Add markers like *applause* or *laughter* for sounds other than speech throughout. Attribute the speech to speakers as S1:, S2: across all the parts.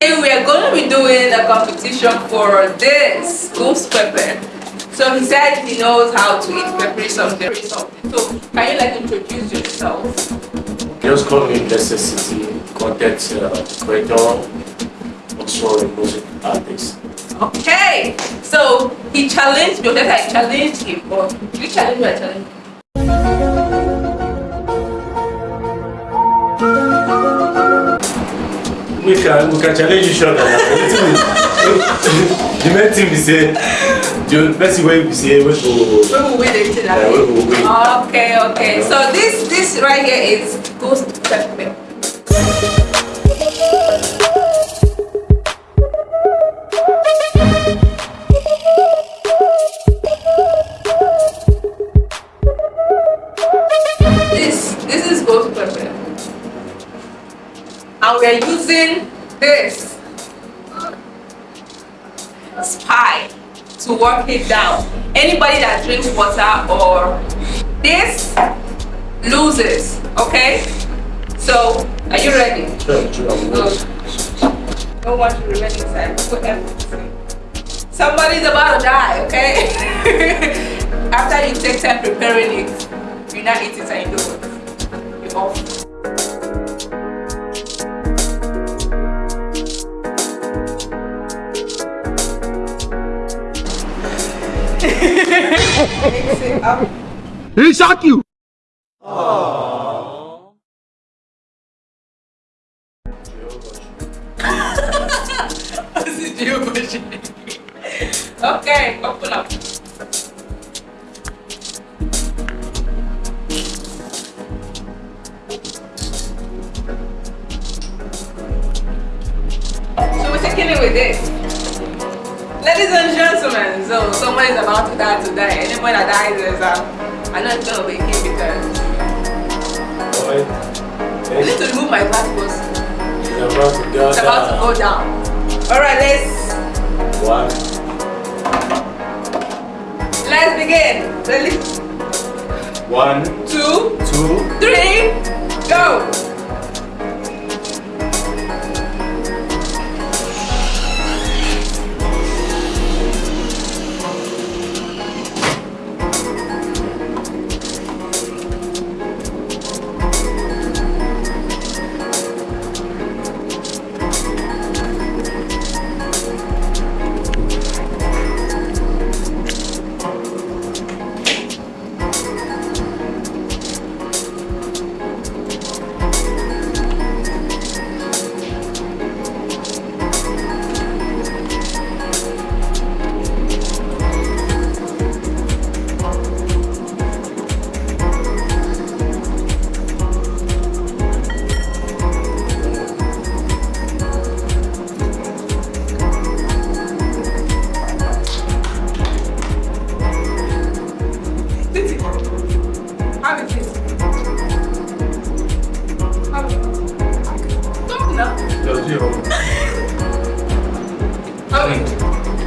S1: Today we are going to be doing a competition for this ghost pepper. So he said he knows how to eat peppery something. So can you like introduce yourself?
S2: Just call me Necessity, content uh, creator, also a music artist.
S1: Okay, so he challenged me, that I challenged him, or you challenge me or challenge him?
S2: We can we can challenge each other. now. the main thing be say the best way we say we go
S1: We will win
S2: we go win.
S1: Okay, okay. So this this right here is ghost pepper. And we are using this spy to work it down. Anybody that drinks water or this loses. Okay? So are you ready?
S2: Sure, sure,
S1: Good. Don't want to remain inside. Put everything. Somebody's about to die, okay? *laughs* After you take time preparing it, you're not eat it and you do it. You're off. It.
S3: He shock you.
S1: okay, open up. So we're taking it with this. Ladies and gentlemen, so someone is about to die today. Anyone that dies is um, I know it's gonna be him because. I need to remove my glasses.
S2: we're about to go
S1: It's about to go down. Alright, let's
S2: One,
S1: let's begin. Ready?
S2: one,
S1: Two,
S2: two,
S1: three, go!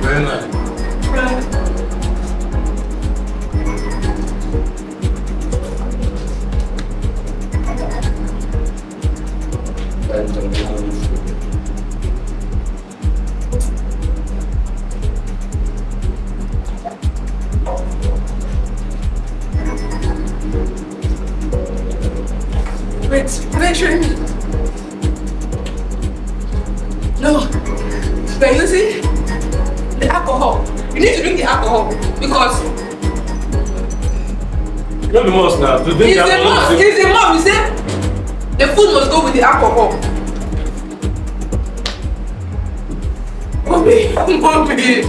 S2: Very nice. Uh,
S1: Wait? No. Using the alcohol. You need to drink the alcohol because
S2: Not the most now. To drink
S1: it's
S2: alcohol
S1: must. It's a must. You say the food must go with the alcohol. Mommy, *laughs* mommy.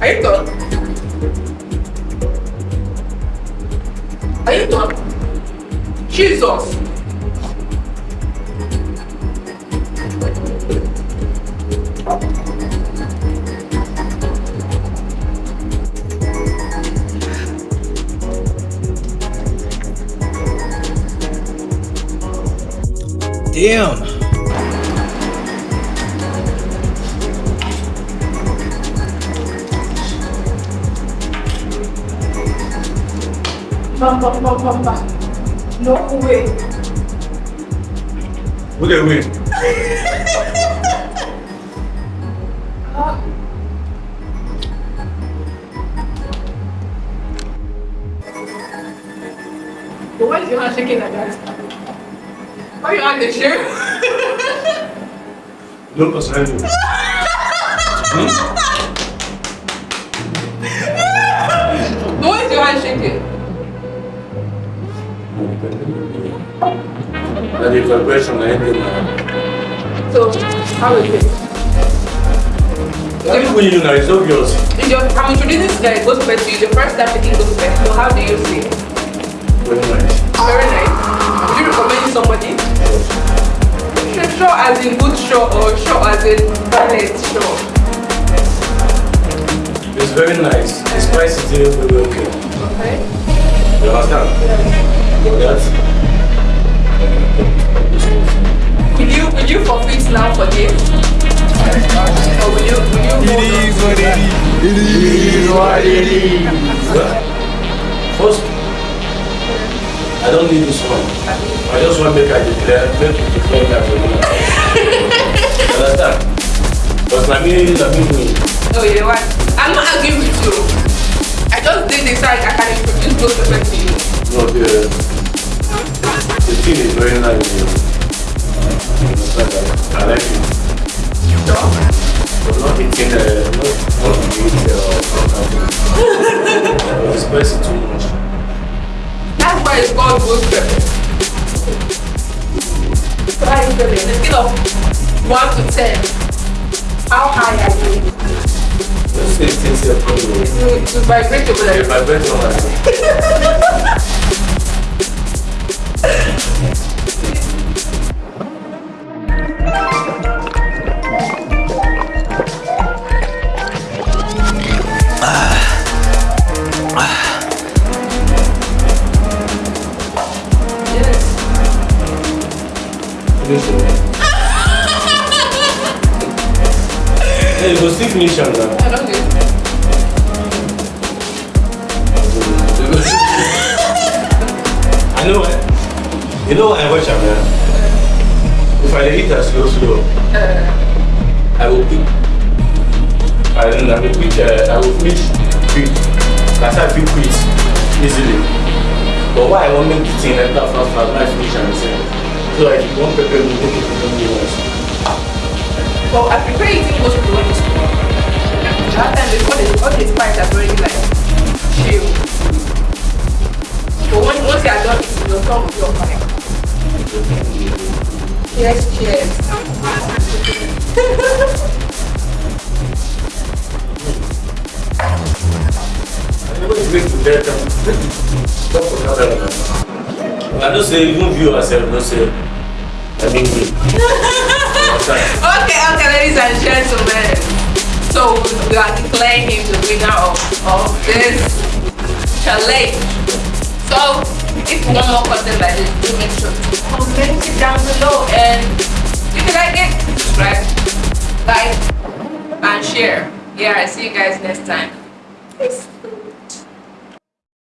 S1: Are you done? Are you done? Jesus.
S3: Damn.
S1: Bam, bam, bam, bam, bam. No way.
S2: Who they win?
S1: Ah. Why is your hand shaking like that? Why your hand is shaking?
S2: No personality. hmm?
S1: But why is your hand shaking?
S2: That the vibration I ended now.
S1: So, how is it?
S2: Everything you know is obvious.
S1: It's your, I'm introducing this guy, goes first to you. The first time taking goes first. So, how do you see
S2: Very
S1: Sure, as in good show or sure as in ballet show?
S2: It's very nice. The spice is very, very okay.
S1: Okay.
S2: You understand? That's
S1: Will you will you forfeit now for this? Or will you will you hold on?
S3: what it is. It is what it is.
S2: First, I don't need this one. I just want to make I declare, make it declare that Because I mean, I mean, me.
S1: No, you know what? I'm not arguing with you. I just did this so I can introduce those people to you.
S2: No, the, the thing is very nice. You understand? I like it.
S1: So,
S2: But not eating, uh, not, not eating uh, something. *laughs* It's spicy too much.
S1: that's why it's called. So how are you feeling? The scale of 1 to 10. How high are you?
S2: Let's say it's a problem.
S1: To, to vibrate over there.
S2: On that. *laughs* Hey, go still finish am now.
S1: I don't know. *laughs*
S2: I know eh? You know I watch now. If I eat am slow slow, I will pick. I don't I will pick uh, I will finish quick. That's how I fit quit easily. But why I wan make the thing enter fast fast when I finish am sef. So if you wan pepper make it pepper me once.
S1: Well, I prefer eating most people when it's small. That time before the all the spice are very like chill. But when, once you are done eating, your tongue will be on fire. Yes, cheers.
S2: I never wait to get am. Stop for camera now. I know say even viewers sef know say I mean *laughs*
S1: Okay, okay, ladies and gentlemen. So we are declaring him the winner of, of this challenge. So if you want more content like this, do make sure to comment it down below and if you like it, subscribe, like, and share. Yeah, I see you guys next time. Peace.